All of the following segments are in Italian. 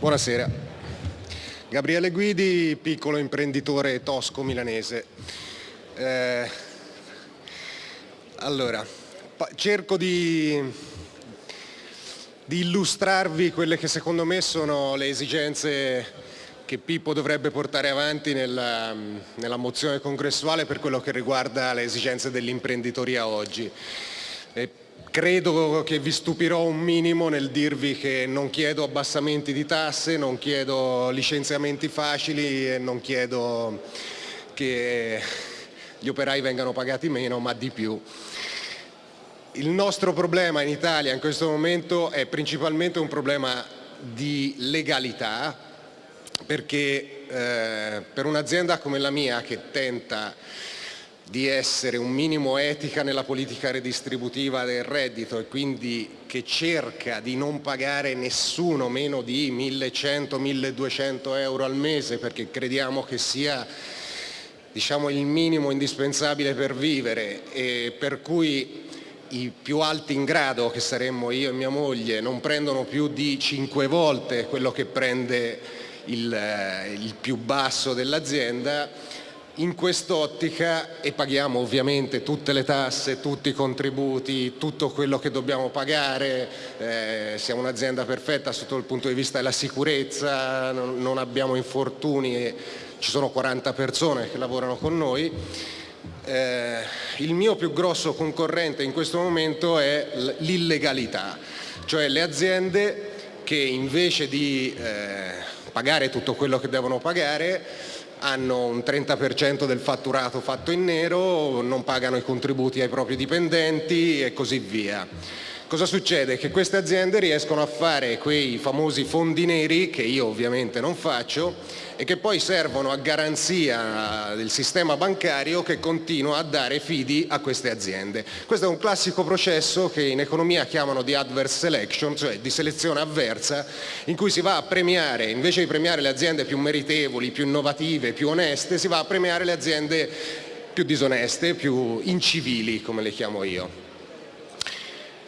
Buonasera. Gabriele Guidi, piccolo imprenditore tosco milanese. Eh, allora, cerco di, di illustrarvi quelle che secondo me sono le esigenze che Pippo dovrebbe portare avanti nella, nella mozione congressuale per quello che riguarda le esigenze dell'imprenditoria oggi. E credo che vi stupirò un minimo nel dirvi che non chiedo abbassamenti di tasse, non chiedo licenziamenti facili e non chiedo che gli operai vengano pagati meno, ma di più. Il nostro problema in Italia in questo momento è principalmente un problema di legalità, perché eh, per un'azienda come la mia che tenta di essere un minimo etica nella politica redistributiva del reddito e quindi che cerca di non pagare nessuno meno di 1100-1200 euro al mese perché crediamo che sia diciamo, il minimo indispensabile per vivere e per cui i più alti in grado, che saremmo io e mia moglie, non prendono più di 5 volte quello che prende il, eh, il più basso dell'azienda, in quest'ottica e paghiamo ovviamente tutte le tasse, tutti i contributi, tutto quello che dobbiamo pagare, eh, siamo un'azienda perfetta sotto il punto di vista della sicurezza, non, non abbiamo infortuni, ci sono 40 persone che lavorano con noi. Eh, il mio più grosso concorrente in questo momento è l'illegalità, cioè le aziende che invece di eh, pagare tutto quello che devono pagare, hanno un 30% del fatturato fatto in nero, non pagano i contributi ai propri dipendenti e così via. Cosa succede? Che queste aziende riescono a fare quei famosi fondi neri, che io ovviamente non faccio, e che poi servono a garanzia del sistema bancario che continua a dare fidi a queste aziende. Questo è un classico processo che in economia chiamano di adverse selection, cioè di selezione avversa, in cui si va a premiare, invece di premiare le aziende più meritevoli, più innovative, più oneste, si va a premiare le aziende più disoneste, più incivili, come le chiamo io.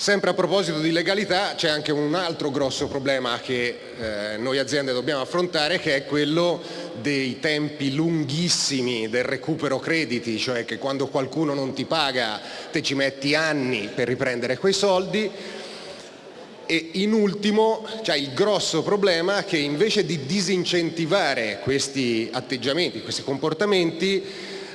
Sempre a proposito di legalità c'è anche un altro grosso problema che eh, noi aziende dobbiamo affrontare che è quello dei tempi lunghissimi del recupero crediti, cioè che quando qualcuno non ti paga te ci metti anni per riprendere quei soldi. E in ultimo c'è il grosso problema che invece di disincentivare questi atteggiamenti, questi comportamenti,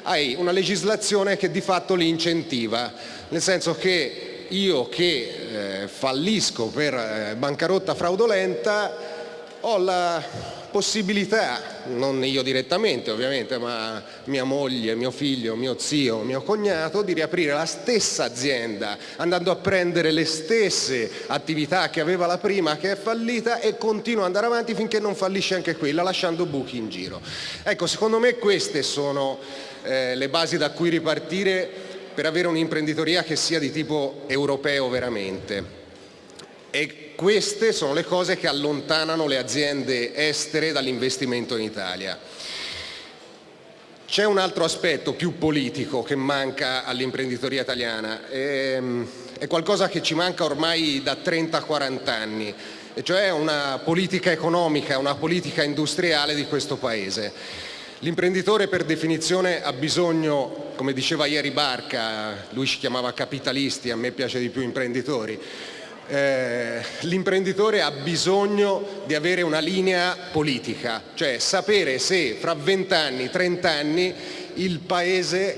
hai una legislazione che di fatto li incentiva, nel senso che io che eh, fallisco per eh, bancarotta fraudolenta ho la possibilità, non io direttamente ovviamente, ma mia moglie, mio figlio, mio zio, mio cognato, di riaprire la stessa azienda, andando a prendere le stesse attività che aveva la prima che è fallita e continua ad andare avanti finché non fallisce anche quella, lasciando buchi in giro. Ecco, secondo me queste sono eh, le basi da cui ripartire per avere un'imprenditoria che sia di tipo europeo veramente. E queste sono le cose che allontanano le aziende estere dall'investimento in Italia. C'è un altro aspetto più politico che manca all'imprenditoria italiana, è, è qualcosa che ci manca ormai da 30-40 anni, cioè una politica economica, una politica industriale di questo Paese. L'imprenditore per definizione ha bisogno, come diceva ieri Barca, lui ci chiamava capitalisti, a me piace di più imprenditori, eh, l'imprenditore ha bisogno di avere una linea politica, cioè sapere se fra 20 anni, 30 anni il Paese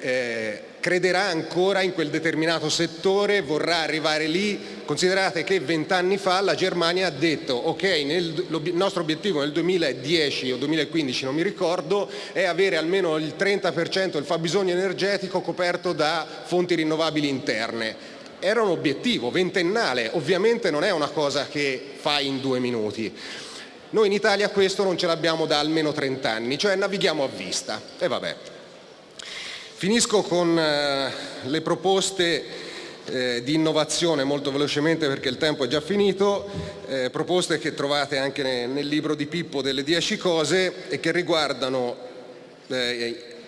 eh, crederà ancora in quel determinato settore, vorrà arrivare lì. Considerate che vent'anni fa la Germania ha detto ok, nel, il nostro obiettivo nel 2010 o 2015, non mi ricordo, è avere almeno il 30% del fabbisogno energetico coperto da fonti rinnovabili interne. Era un obiettivo ventennale, ovviamente non è una cosa che fai in due minuti. Noi in Italia questo non ce l'abbiamo da almeno 30 anni, cioè navighiamo a vista. E vabbè. Finisco con eh, le proposte eh, di innovazione molto velocemente perché il tempo è già finito, eh, proposte che trovate anche nel libro di Pippo delle 10 cose e che riguardano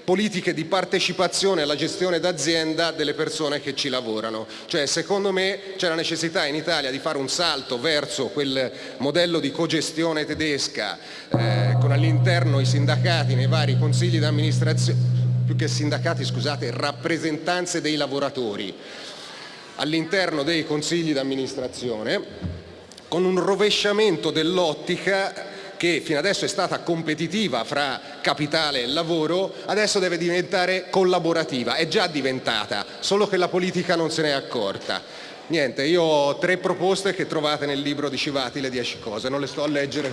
politiche di partecipazione alla gestione d'azienda delle persone che ci lavorano. Cioè, secondo me c'è la necessità in Italia di fare un salto verso quel modello di cogestione tedesca eh, con all'interno i sindacati nei vari consigli d'amministrazione più che sindacati, scusate, rappresentanze dei lavoratori all'interno dei consigli d'amministrazione con un rovesciamento dell'ottica che fino adesso è stata competitiva fra capitale e lavoro, adesso deve diventare collaborativa, è già diventata, solo che la politica non se n'è accorta. Niente, io ho tre proposte che trovate nel libro di Civati, le dieci cose, non le sto a leggere